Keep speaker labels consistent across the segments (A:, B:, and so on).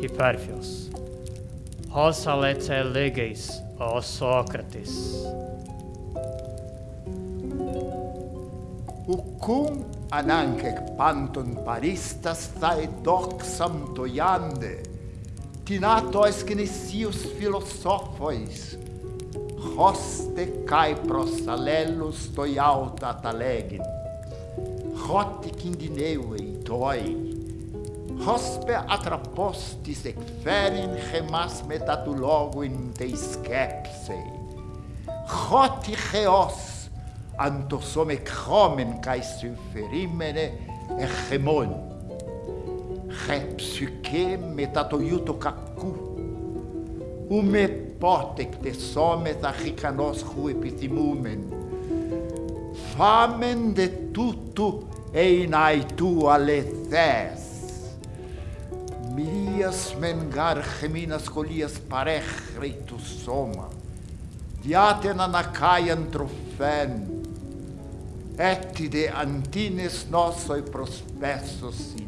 A: Υπέρφιος. Ως αλέτσε λίγης o Socrates.
B: Ucum ananc panton paristas thae doxam toiande, tinatos kinesios filosofois, hoste kai prosalelus toiauta talegin, hotic indineuei toi, hospe atrapostis ecferin remas metatuloguin teiscepsei, hoti cheos antosomec homen cae suferimene remon. χέψουκε μετά το γιου του κακού, ου με πότε κτεσόμεθα χικανόσχου επιθυμούμεν. Φάμεν δε τούτου ειν αητού αλεθές. μίας μεν γάρ χεμίνας κολλίας παρέχρη του σώμα, διάτεν ανακάιαν τροφέν, έτι δε αντίνες νόσοι προσπέσωση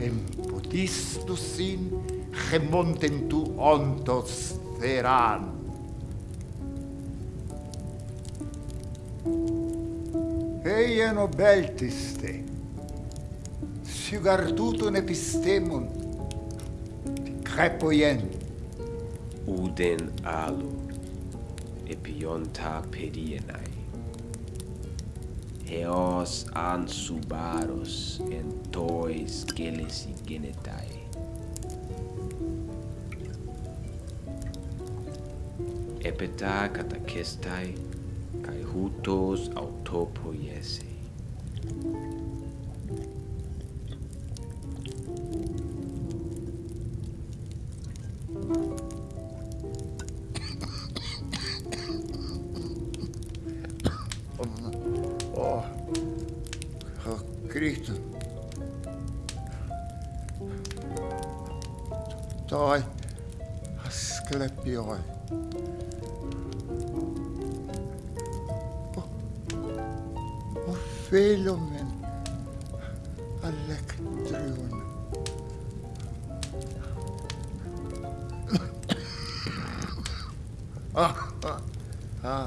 B: Empodistus sin remonten tu ontos theran. Eien obeltis te, sigartutun epistemon, crepoien.
C: Uden alu, epionta pedienae εως an subaros πάρος εν τόη σκέλεση γενετάει. Επετά κατακέσтай,
B: καί χούτος αυτόποιεσαι. Toi, Asclepioi. Oh, oh Philomen, Electrion. ah, ah,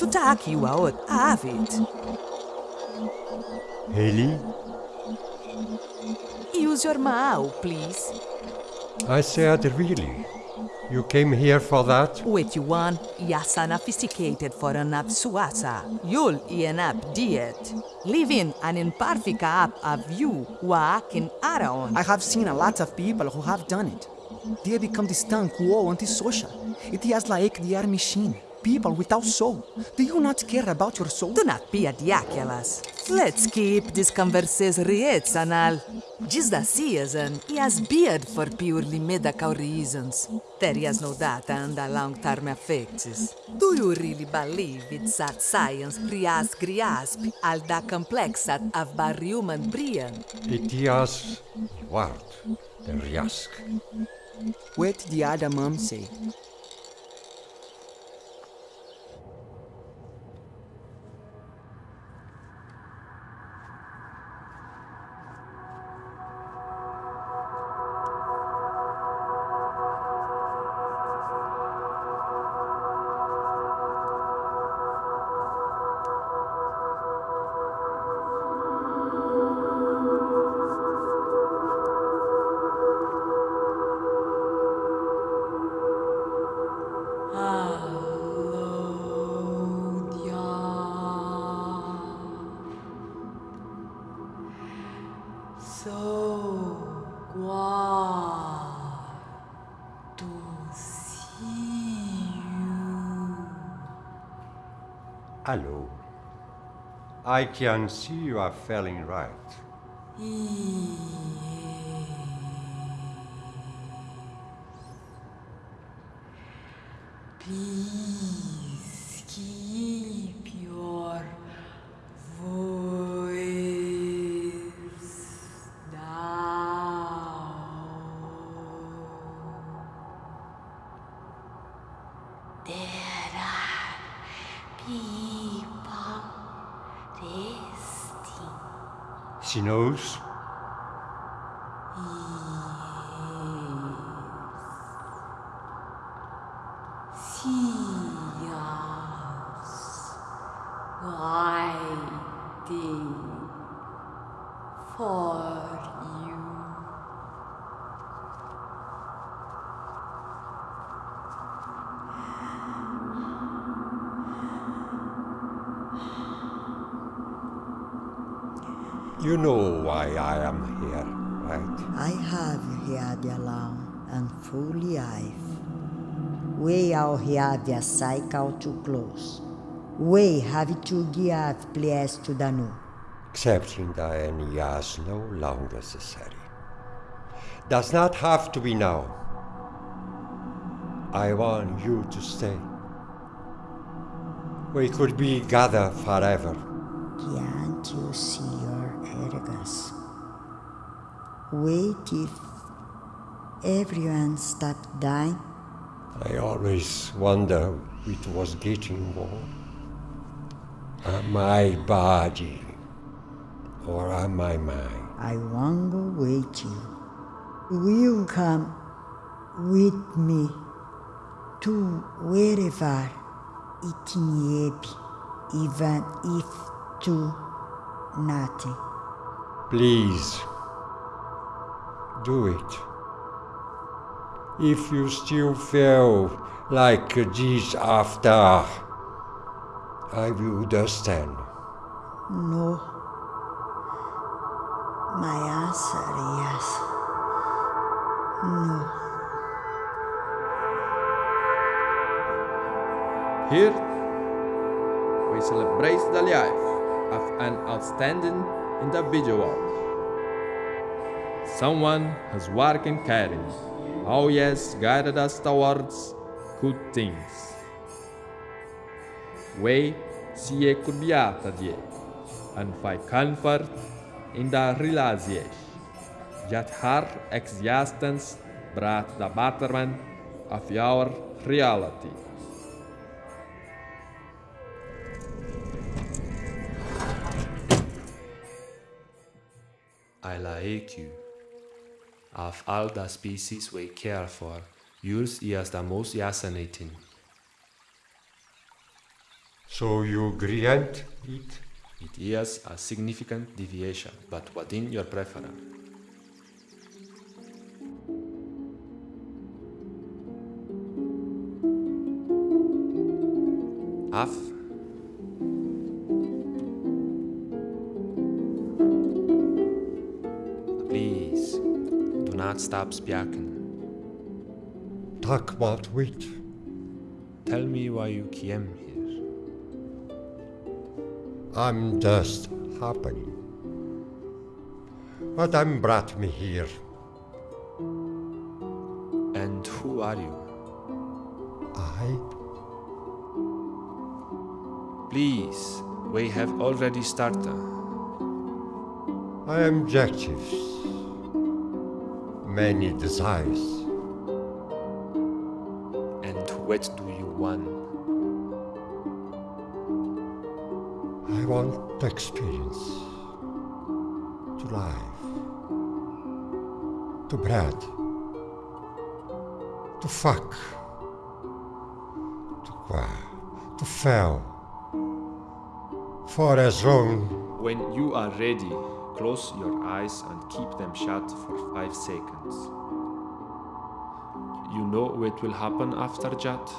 D: here to talk you out of it.
E: Haley,
D: Use your mouth, please.
E: I said really. You came here for that?
D: Wait you want, yasana sophisticated for an absuasa. You'll an up diet. Living an imperfect app of you walking around.
F: I have seen a lot of people who have done it. They become distant, cool, antisocial. It is like they are machine. People without soul. Do you not care about your soul?
D: Do not be a ridiculous. Let's keep this conversation rational. Just the season, he has beard for purely medical reasons. There is no data on the long-term effects. Do you really believe it's that science grasp grasp all the complexity of the human brain?
E: It is what? The risk.
F: What the other mom say?
E: Hello. I can see you are feeling right.
G: Please keep
E: She knows.
G: You
E: know why I am here, right?
H: I have alarm and fully life. We have the cycle to close. We have to give place to the new.
E: Accepting the is no longer necessary. Does not have to be now. I want you to stay. We could be gathered forever.
H: Can't you see your? Wait if everyone stopped dying.
E: I always wonder it was getting more. Am I body or am I mine?
H: I won't go with you. Will you come with me to wherever it may be, even if to nothing?
E: Please, do it. If you still feel like this after, I will understand.
H: No. My answer is yes. No.
I: Here, we celebrate the life of an outstanding individual. Someone whose work and caring oh, always guided us towards good things. We see kurbiata die and find comfort in the realization that her existence brought the betterment of our reality.
J: Like you. Of all the species we care for, yours is the most fascinating.
E: So you grant it?
J: It is a significant deviation, but within your preference. Af. Do not stop speaking.
E: Talk about wit.
J: Tell me why you came here.
E: I'm just happening. But I'm brought me here.
J: And who are you?
E: I?
J: Please, we have already started.
E: I am objectives. Many desires.
J: And what do you want?
E: I want to experience, to live, to bread, to fuck, to qua, to fail, for as long
J: When you are ready, close your eyes and keep them shut for five seconds. You know what will happen after that?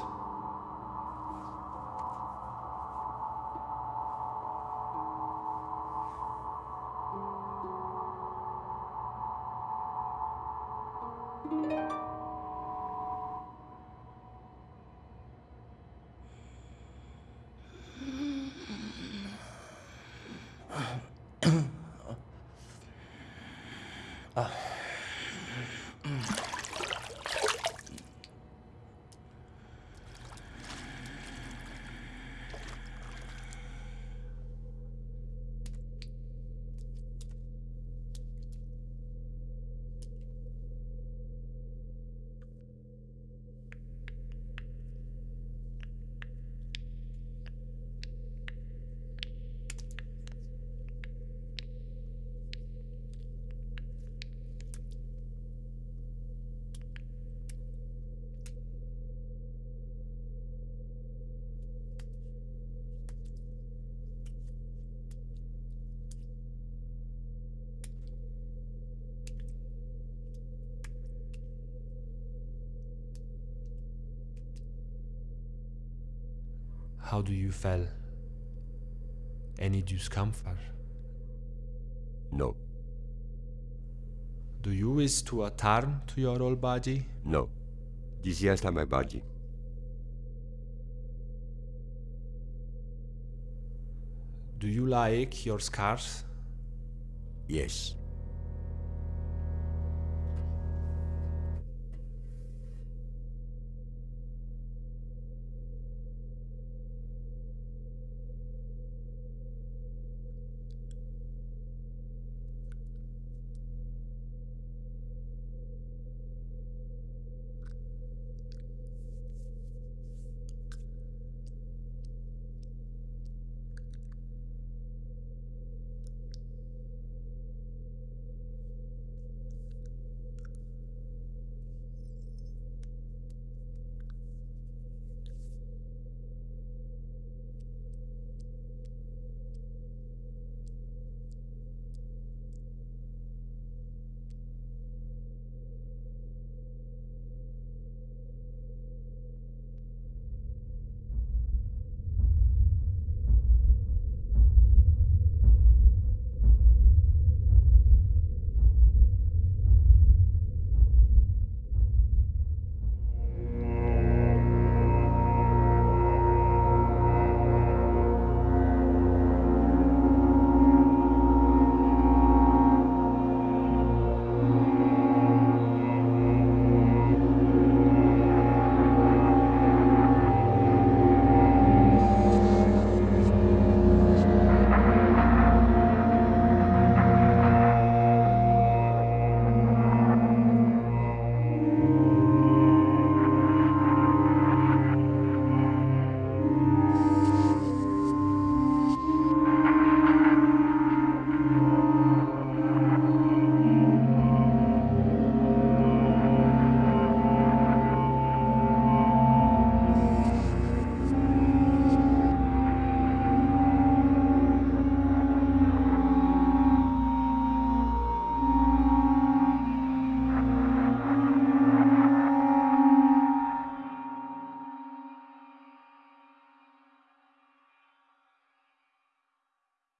J: How do you feel? Any discomfort?
E: No,
J: Do you wish to return to your old body?
E: no. This is just my body.
J: Do you like your scars?
E: Yes.